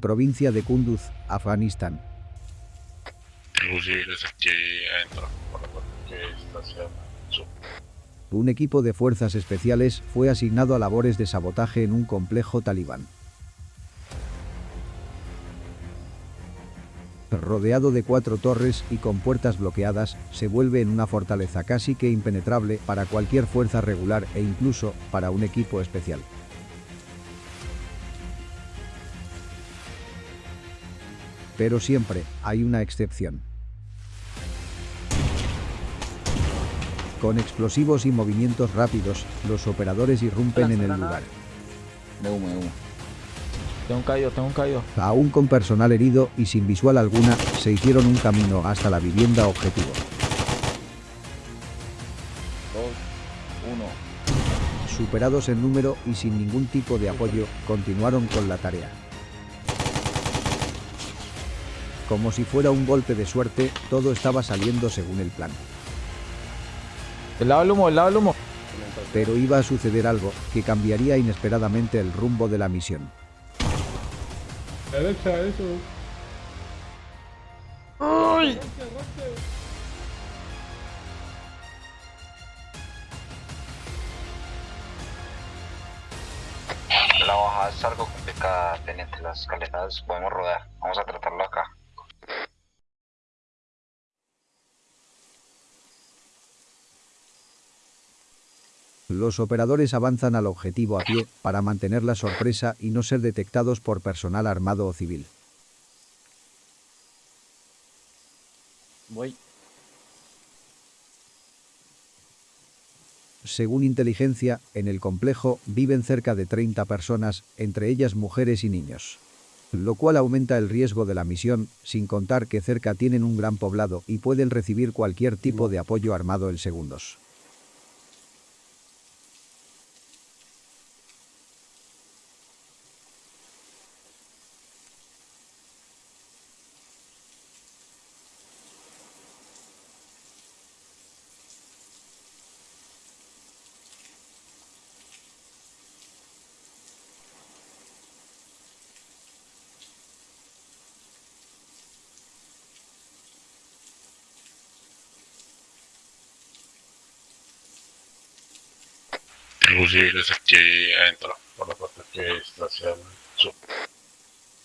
provincia de Kunduz, Afganistán. Un equipo de fuerzas especiales fue asignado a labores de sabotaje en un complejo talibán. Rodeado de cuatro torres y con puertas bloqueadas, se vuelve en una fortaleza casi que impenetrable para cualquier fuerza regular e incluso para un equipo especial. Pero siempre hay una excepción. Con explosivos y movimientos rápidos, los operadores irrumpen en el lugar. De humo, de humo. Tengo un caído, tengo un caído. Aún con personal herido y sin visual alguna, se hicieron un camino hasta la vivienda objetivo. Dos, uno. Superados en número y sin ningún tipo de apoyo, continuaron con la tarea. Como si fuera un golpe de suerte, todo estaba saliendo según el plan. El lado del humo, el lado del humo. Pero iba a suceder algo que cambiaría inesperadamente el rumbo de la misión. Derecha, eso. La bajada es algo complicada, teniente. Las escaleras podemos rodar. Vamos a tratarlo acá. Los operadores avanzan al objetivo a pie para mantener la sorpresa y no ser detectados por personal armado o civil. Voy. Según inteligencia, en el complejo viven cerca de 30 personas, entre ellas mujeres y niños. Lo cual aumenta el riesgo de la misión, sin contar que cerca tienen un gran poblado y pueden recibir cualquier tipo de apoyo armado en segundos.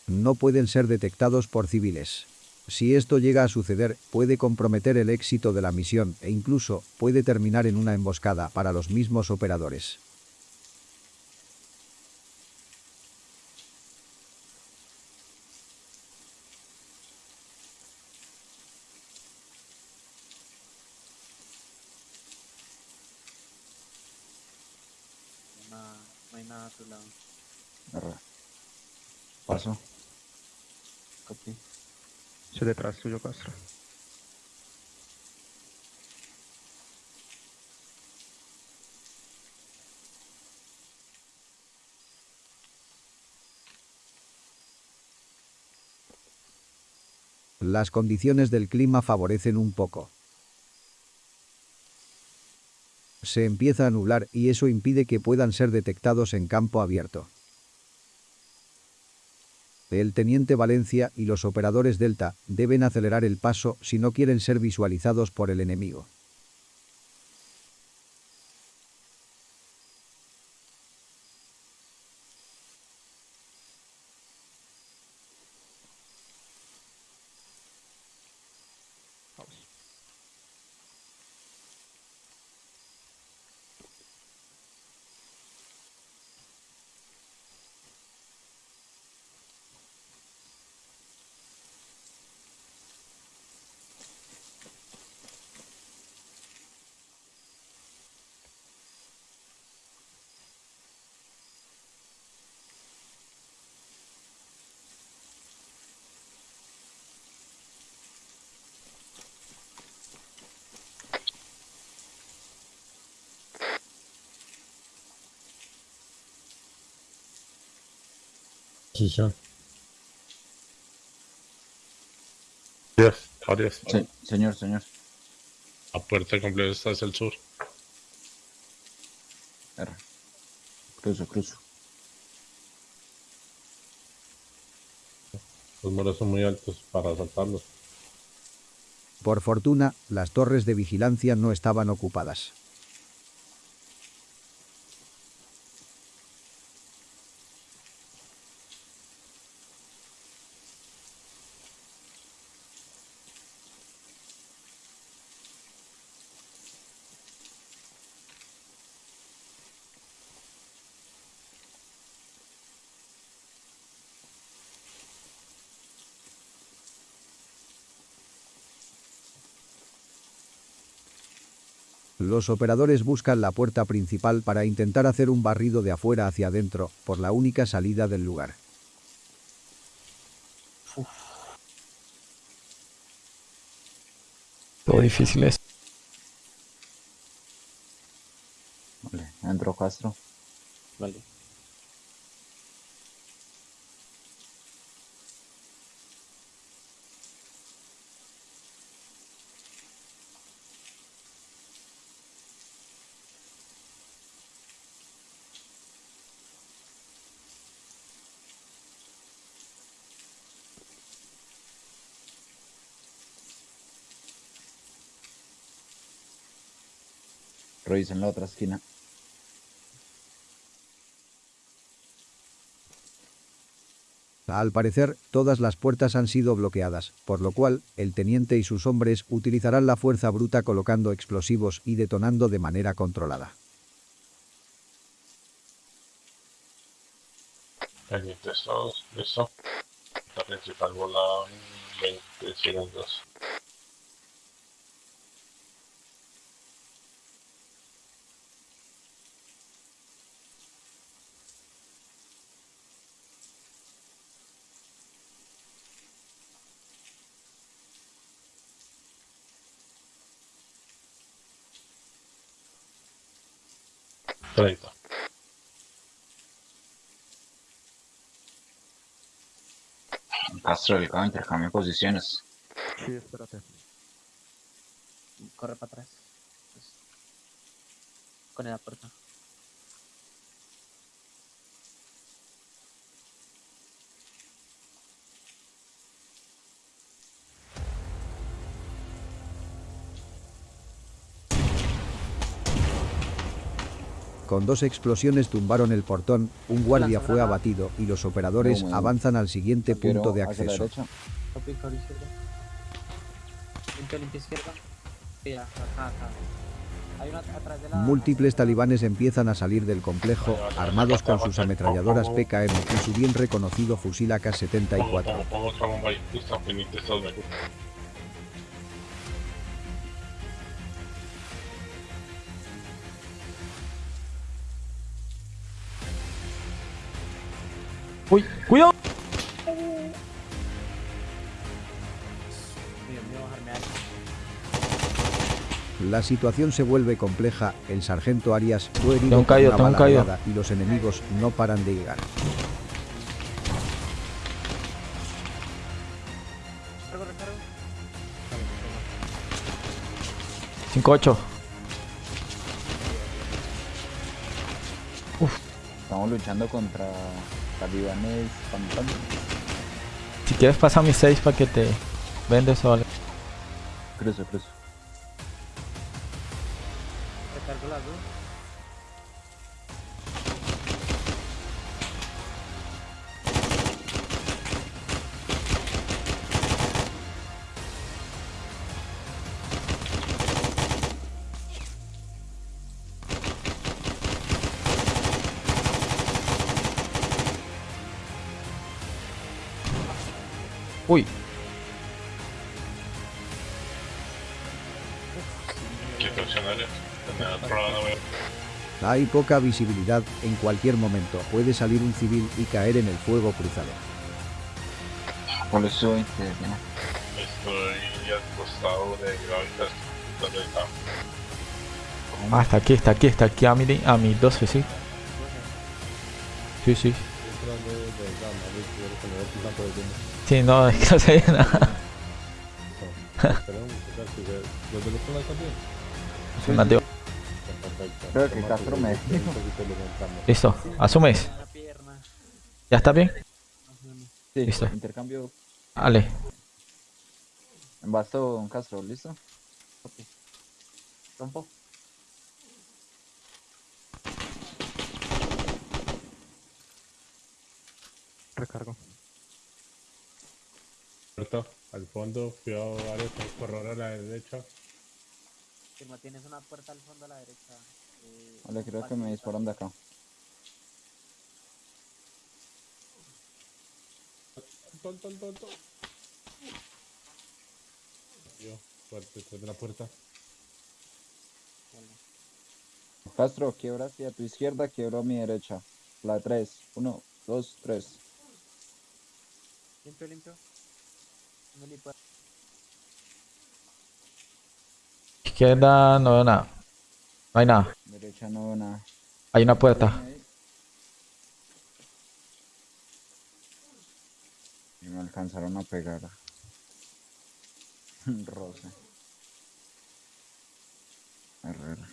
No pueden ser detectados por civiles. Si esto llega a suceder, puede comprometer el éxito de la misión e incluso puede terminar en una emboscada para los mismos operadores. No hay nada a tu lado. Arre. Paso. Copy. Detrás tuyo, Castro. Las condiciones del clima favorecen un poco. Se empieza a nublar y eso impide que puedan ser detectados en campo abierto. El teniente Valencia y los operadores Delta deben acelerar el paso si no quieren ser visualizados por el enemigo. Adiós, adiós. Sí, señor, señor. La puerta completa está hacia el sur. Cruzo, cruzo. Los muros son muy altos para saltarlos. Por fortuna, las torres de vigilancia no estaban ocupadas. Los operadores buscan la puerta principal para intentar hacer un barrido de afuera hacia adentro, por la única salida del lugar. Todo difícil es. Vale, entro Castro. Vale. Revisen la otra esquina. Al parecer, todas las puertas han sido bloqueadas, por lo cual, el teniente y sus hombres utilizarán la fuerza bruta colocando explosivos y detonando de manera controlada. Pendientes todos, listo. La principal bola en 20 segundos. Treinta. Castro, delicado, intercambio posiciones. Sí, espérate. Corre para atrás. Pues, Con la puerta. Con dos explosiones tumbaron el portón, un guardia fue abatido y los operadores avanzan al siguiente punto de acceso. Múltiples talibanes empiezan a salir del complejo, armados con sus ametralladoras PKM y su bien reconocido fusil Pongo, AK-74. ¡Uy! ¡Cuidado! La situación se vuelve compleja, el sargento Arias fue herido por caído, una bala y los enemigos no paran de llegar. Recargo, recargo. 5-8. Estamos luchando contra talibanes fantasmas. Si quieres pasar mis 6 para que te vendes o algo. Cruzo, cruzo. Recargo las dos. Hay poca visibilidad, en cualquier momento puede salir un civil y caer en el fuego cruzado. Por eso, este. Estoy al costado de está. ah, está aquí, está aquí, está aquí a mi, a mi 12, sí. Sí, sí. Sí, no, es que no se ve nada. Mateo. Creo que Castro me Listo, asumes. ¿Ya está bien? Sí, Listo. intercambio Dale. Basto, un Castro, ¿listo? Rompo. Recargo. Puerta, al fondo, cuidado, varios, corredor a la derecha. Firma, tienes una puerta al fondo a la derecha. eh, Vale, creo que me disparan de acá. Tol, tol, tol, tol. Yo, fuerte, detrás de la puerta. Castro, quiebra hacia tu izquierda, quiebro a mi derecha. La 3. 1, 2, 3. Limpio, limpio. No ni puedo. Izquierda no veo nada. No hay nada. Derecha no veo nada. Hay una puerta. Y me alcanzaron a pegar. Roce. Herrera.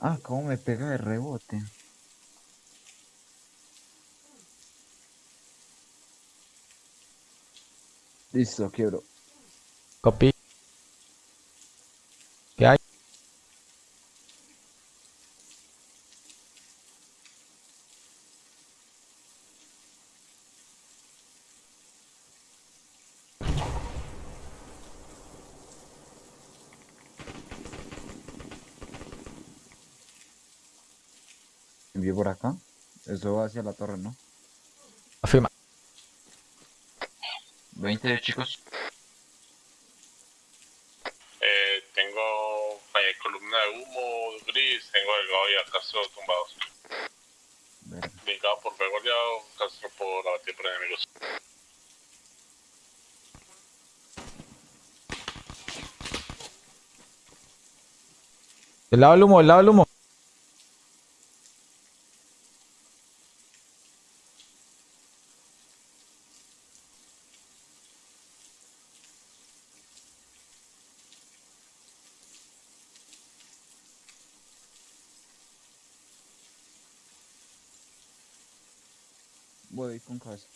Ah, cómo me pega de rebote. Listo, quiebro. Copy. ¿Qué hay? Envío por acá. Eso va hacia la torre, ¿no? Afirma. 20 chicos. Eh, tengo eh, columna de humo gris, tengo delgado y a Castro tumbados. Delgado por aliado, Castro por abatir por enemigos. Del lado del humo, del lado del humo. Voy con cabeza.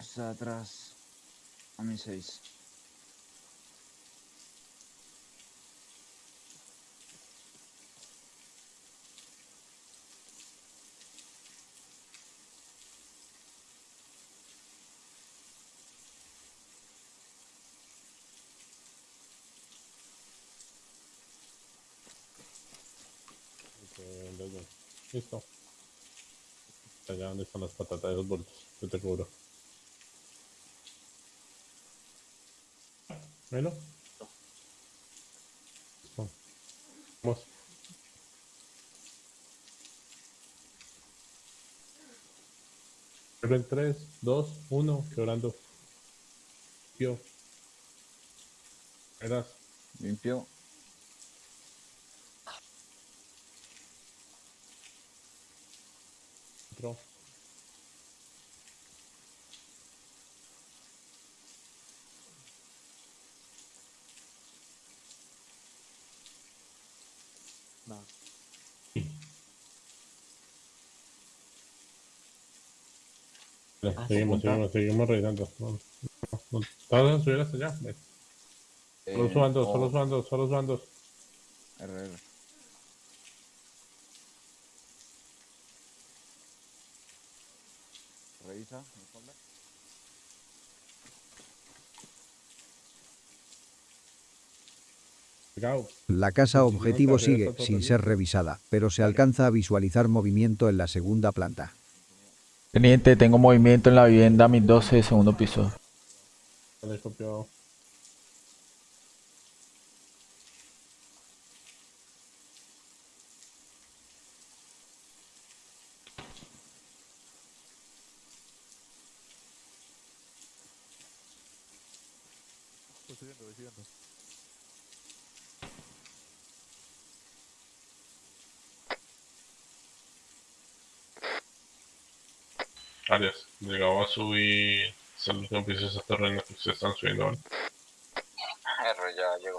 Está atrás. A mi 6. Eh, desde- Listo. Allá donde están las patatas de los bultos, yo te cubro. Bueno. Vamos. Pero en 3, 2, 1, quebrando. Yo. Verás. Limpio. Otro. No. Ah, seguimos, apunta. seguimos, seguimos revisando. Todos a subir hasta allá. Ve. Solo Eh, suban dos, oh, solo suban dos, solo suban dos. RR. Revisa. Pegado. La casa objetivo sigue sin ser revisada, pero se alcanza a visualizar movimiento en la segunda planta. Teniente, tengo movimiento en la vivienda, mis 12, segundo piso. Vale, copiado. Arias, llegaba a subir el último piso de ese terreno que se están subiendo ahora. R ya llegó.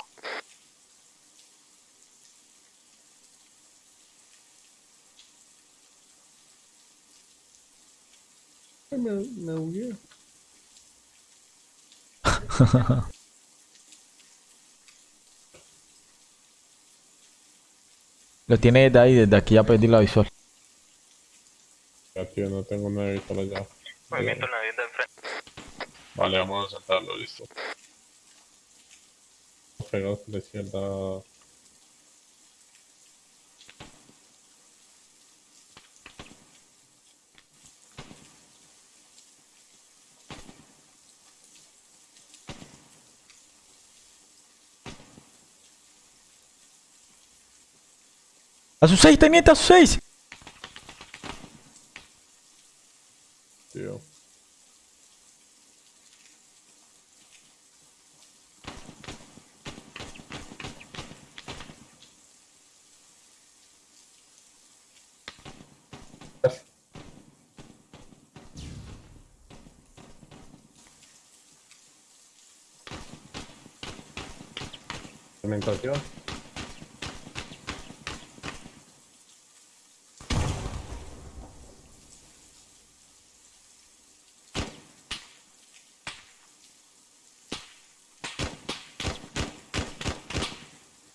Me, me bugué. Lo tiene desde ahí, desde aquí ya perdí la visual. Ya, tío, no tengo nada visual allá. Movimiento en la vivienda enfrente. Vale, vamos a saltarlo, listo. Pegados a la izquierda. ¡A sus seis, teniente! ¡A sus seis! Tío. Cementación.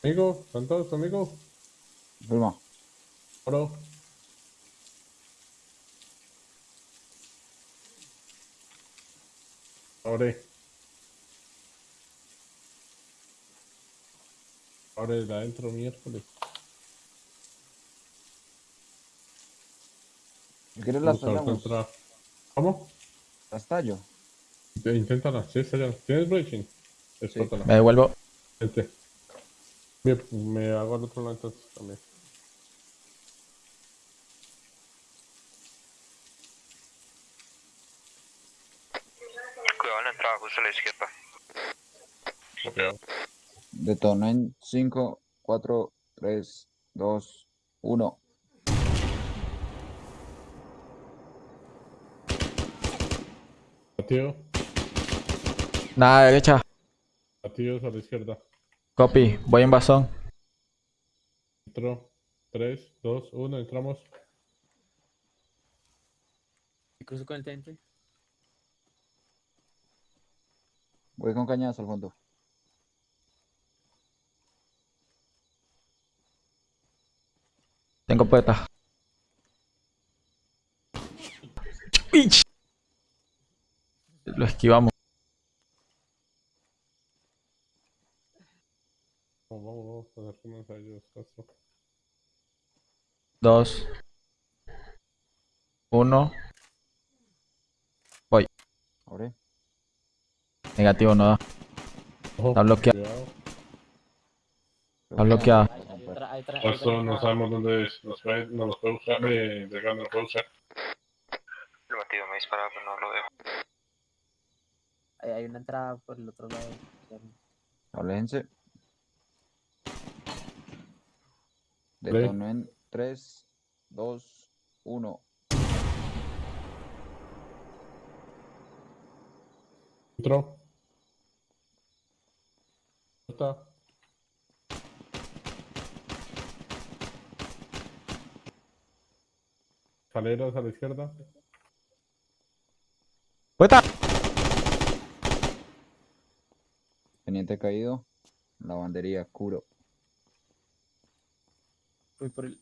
Amigo, ¿están todos amigo? Firma. Oro. Abre de adentro miércoles. Si quieres las tallamos. ¿Cómo? Las tallo. Inténtala, sí, está ya. ¿Tienes breaching? Explótala. Me devuelvo. Vente. Bien, me hago al otro lado entonces también. Cuidado en la entrada, justo a la izquierda. Copiado. Detono en 5, 4, 3, 2, 1. Batido. Nada, derecha. Batidos a la izquierda. Copy. Voy en basón. Entro. 3, 2, 1, entramos. Me cruzo con el teniente. Voy con cañadas al fondo. Tengo puerta. Lo esquivamos. Vamos, vamos, vamos, a ellos. Dos. Uno. Abre. Negativo, no da. Está bloqueado. Está bloqueada. Castro, atrás. no sabemos dónde es. Nos puede, no nos puede buscar. Eh, de no nos puede buscar. El batido me disparaba, pero no lo dejo. Ahí hay una entrada por el otro lado. Aléjense. Detono en 3, 2, 1. Entro. Puerta. Escaleras a la izquierda. ¡Puerta! Teniente caído. Lavandería, curo. Voy por el.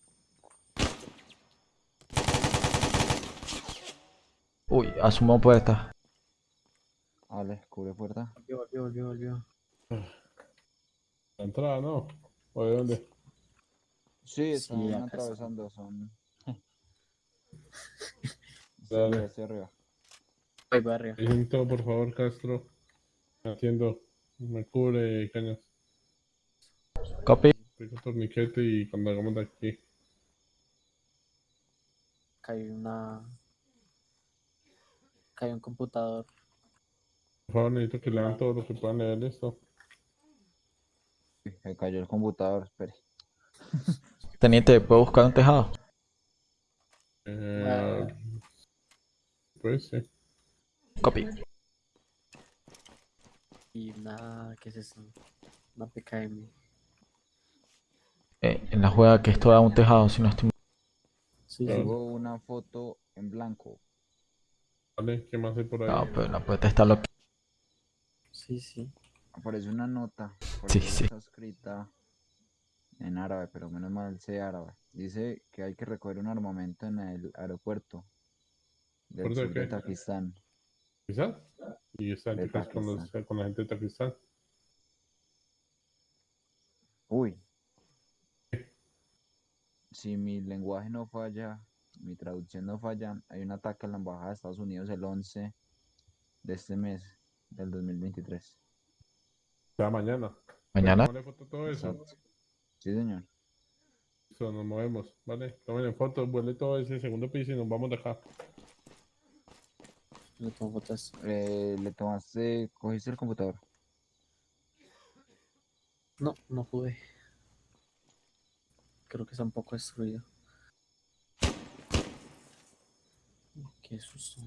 Uy, asumo puerta. Ale, cubre puerta. Volvió, volvió, volvió, volvió. La entrada, ¿no? ¿O de dónde? Sí, están Sí, atravesando, son. Sí, Dale. hacia arriba. Voy para arriba. Por favor, Castro. Atiendo. Me cubre cañas. Copy. Pico torniquete y cuando hagamos de aquí. Hay una. Hay un computador. Por favor, necesito que lean todo lo que puedan leer esto. Me cayó el computador, espere. Teniente, ¿puedo buscar un tejado? Pues sí. Copy. Y nada, ¿qué es eso? Una PKM. Eh, en la jugada que esto da un tejado, si no estoy mal. Sí, sí. Tengo una foto en blanco. Vale, ¿qué más hay por ahí? No, pero la puerta está loca. Sí, sí. Aparece una nota. Sí, sí. Está escrita en árabe, pero menos mal sé árabe. Dice que hay que recoger un armamento en el aeropuerto del ¿Aeropuerto de sur de qué? Pakistán. ¿Pakistán? Y está De con, los- con la gente de Pakistán. Uy. Si mi lenguaje no falla, mi traducción no falla, hay un ataque a la embajada de Estados Unidos el 11 de este mes del 2023. Ya mañana. Mañana. Foto a todo eso. Exacto. Sí, señor. Listo, nos movemos, ¿vale? Tomen fotos, vuelve todo ese segundo piso y nos vamos de acá. Le tomo fotos. Eh, le tomaste, cogiste el computador. No, no pude. Creo que está un poco destruido. Qué susto.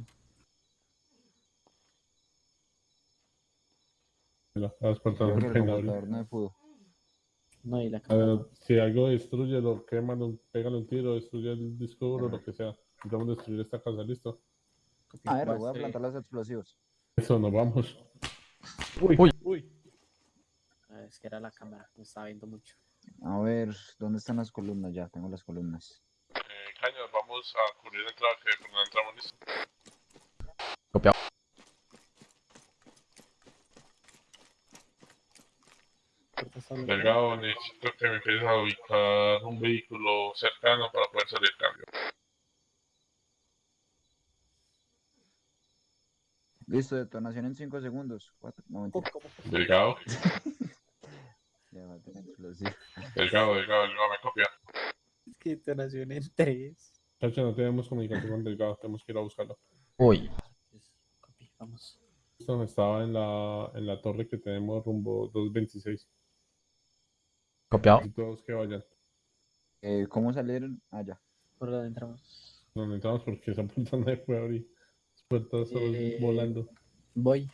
Creo que no el pueden abrir. computador no me pudo. No, y la A cámara. ver, si algo destruyelo, quémalo, pégale un tiro, destruye el disco duro, lo que sea. Intentamos destruir esta casa, ¿listo? A ver, Va, voy a plantar los explosivos. Eso, nos vamos. Uy, Uy. uy. Ah, es que era la cámara, me estaba viendo mucho. A ver, ¿dónde están las columnas? Ya, tengo las columnas. Eh, Caños, vamos a cubrir la entrada que por la entramos, ¿listo? Copiado. Delgado, necesito que me empieces a ubicar un vehículo cercano para poder salir cambio. Listo, detonación en 5 segundos. Cuatro. Delgado, Ya va a tener explosivo. delgado, delgado, delgado, me copia. Es que detonación en 3. Chacho, no tenemos comunicación con Delgado, tenemos que ir a buscarlo. Uy. Copy, vamos. Listo, estaba en la, en la torre que tenemos rumbo 226. Copiado. Y todos que vayan. Eh, ¿Cómo salieron? Ah, ya. ¿Por dónde entramos? Nos entramos porque esa puerta no se puede abrir. Solo Eh, volando. Voy.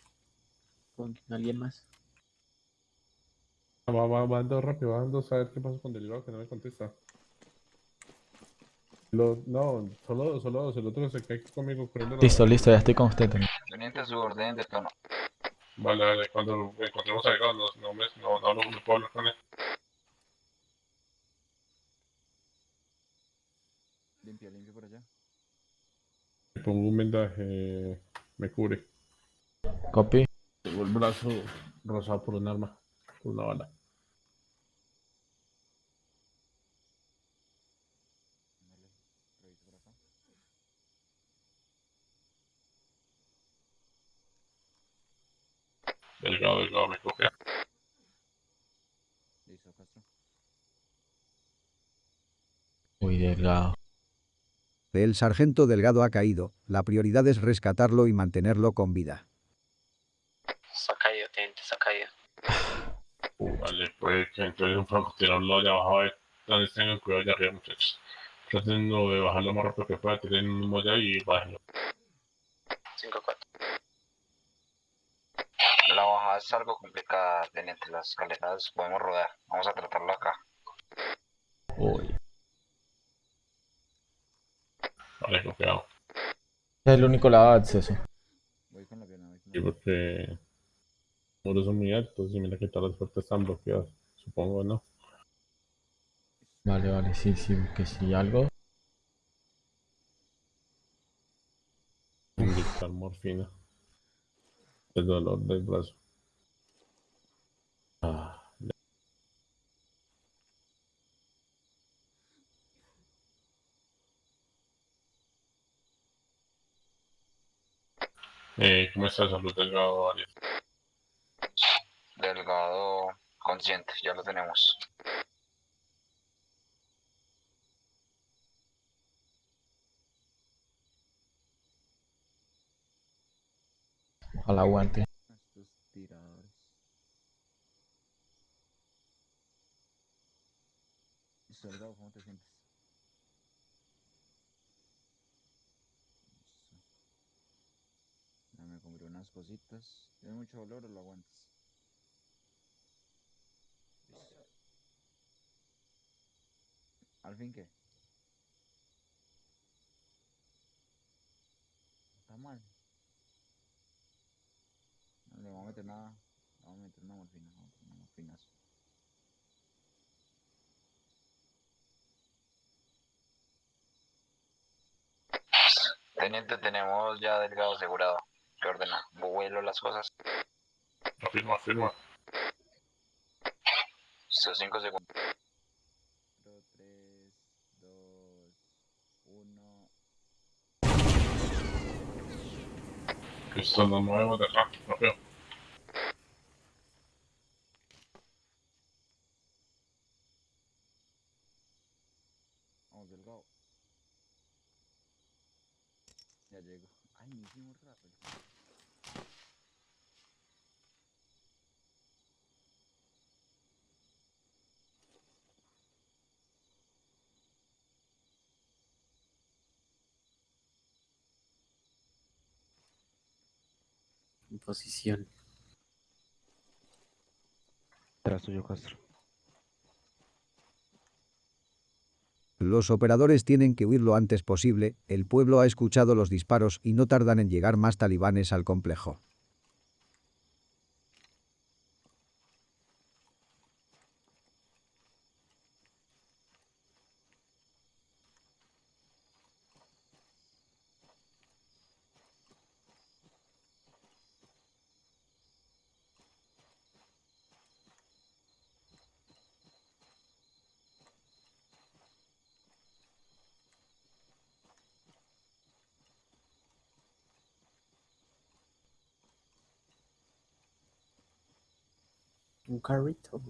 Con alguien más. Va, va, va ando rápido, va ando a ver qué pasa con Delgado que no me contesta. Lo- no, solo dos, solo dos. El otro se cae conmigo corriendo. la- Listo, listo, ya estoy con usted. Tony. Teniente, su orden de tono. Vale, vale, cuando encontremos a Delgado, no, no, me, no, no, hablo- no puedo hablar con él. Limpia, limpia por allá. Pongo un vendaje, me cubre. Copy. Tengo el brazo rozado por un arma, por una bala. Delgado, Delgado, me copia. Listo, Castro. Uy, delgado. El sargento Delgado ha caído, la prioridad es rescatarlo y mantenerlo con vida. Se ha caído, teniente, se ha caído. Vale, que entonces un francotirador allá abajo, a ver, entonces tengan cuidado allá arriba, muchachos. Traten de bajar lo más rápido que pueda, tienen un molla y bájenlo. 5-4. La bajada es algo complicada, teniente. Las escaleras podemos rodar. Vamos a tratarlo acá. Vale, confiado. Es el único lado de acceso. Voy con la pierna, voy con Sí, la pierna. porque los muros son muy altos y mira que todas las puertas están bloqueadas. Supongo, ¿no? Vale, vale, sí, sí, que si algo. Inyectar morfina. El dolor del brazo. Eh, ¿Cómo está salud delgado, Arias? Delgado consciente, ya lo tenemos. Ojalá aguante. Estos tiradores. Listo, Delgado, ¿cómo te sientes? unas cositas. ¿Tiene mucho dolor o lo aguantas? ¿Al fin qué? Está mal. No le vamos a meter nada. Le vamos a meter una morfina, no, una morfinazo. Teniente, tenemos ya delgado asegurado. ¿Qué ordena? Vuelo las cosas. Afirma, afirma. Estos 5 segundos. 4, 3, 2, 1. Listo, nos movemos de acá. Rápido. Vamos, delgado. Ya llego. Hicimos rápido. En posición. Tras tuyo, Castro. Los operadores tienen que huir lo antes posible, el pueblo ha escuchado los disparos y no tardan en llegar más talibanes al complejo. Un carrito.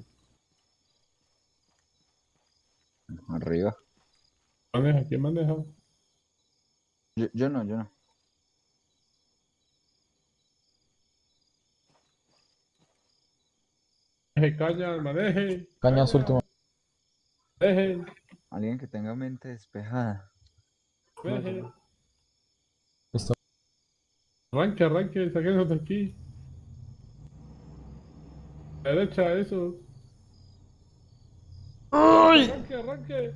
Arriba. Maneja, ¿quién maneja? Yo, yo no, yo no. Maneje, calla, maneje. Cañas último. Maneje, Alguien que tenga mente despejada. maneje. Listo. Arranque, arranque, saquenos de aquí. Derecha, eso. Arranque, arranque.